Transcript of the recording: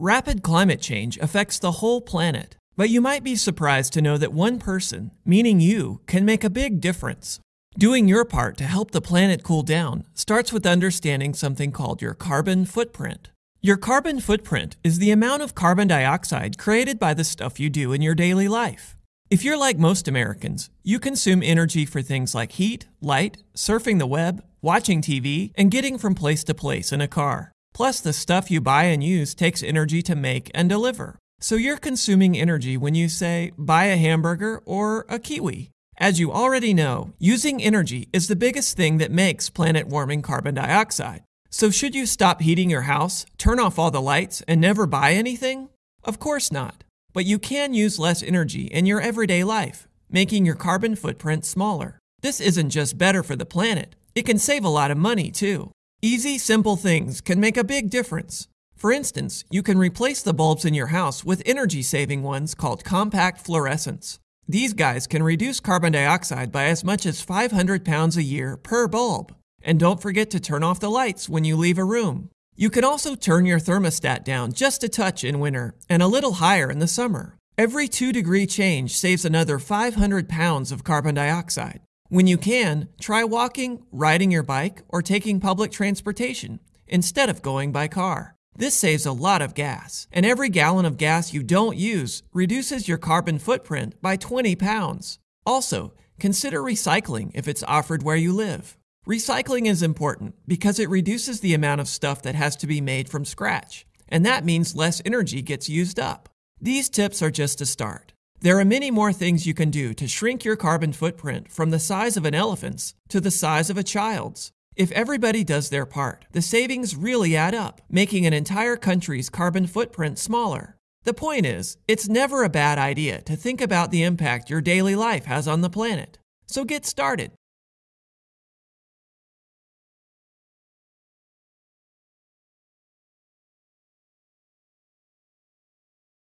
rapid climate change affects the whole planet. But you might be surprised to know that one person, meaning you, can make a big difference. Doing your part to help the planet cool down starts with understanding something called your carbon footprint. Your carbon footprint is the amount of carbon dioxide created by the stuff you do in your daily life. If you're like most Americans, you consume energy for things like heat, light, surfing the web, watching TV, and getting from place to place in a car. Plus, the stuff you buy and use takes energy to make and deliver. So you're consuming energy when you say, buy a hamburger or a kiwi. As you already know, using energy is the biggest thing that makes planet warming carbon dioxide. So should you stop heating your house, turn off all the lights, and never buy anything? Of course not. But you can use less energy in your everyday life, making your carbon footprint smaller. This isn't just better for the planet, it can save a lot of money too. Easy, simple things can make a big difference. For instance, you can replace the bulbs in your house with energy saving ones called compact fluorescents. These guys can reduce carbon dioxide by as much as 500 pounds a year per bulb. And don't forget to turn off the lights when you leave a room. You can also turn your thermostat down just a touch in winter and a little higher in the summer. Every 2 degree change saves another 500 pounds of carbon dioxide. When you can, try walking, riding your bike, or taking public transportation instead of going by car. This saves a lot of gas, and every gallon of gas you don't use reduces your carbon footprint by 20 pounds. Also, consider recycling if it's offered where you live. Recycling is important because it reduces the amount of stuff that has to be made from scratch, and that means less energy gets used up. These tips are just a start. There are many more things you can do to shrink your carbon footprint from the size of an elephant's to the size of a child's. If everybody does their part, the savings really add up, making an entire country's carbon footprint smaller. The point is, it's never a bad idea to think about the impact your daily life has on the planet. So get started.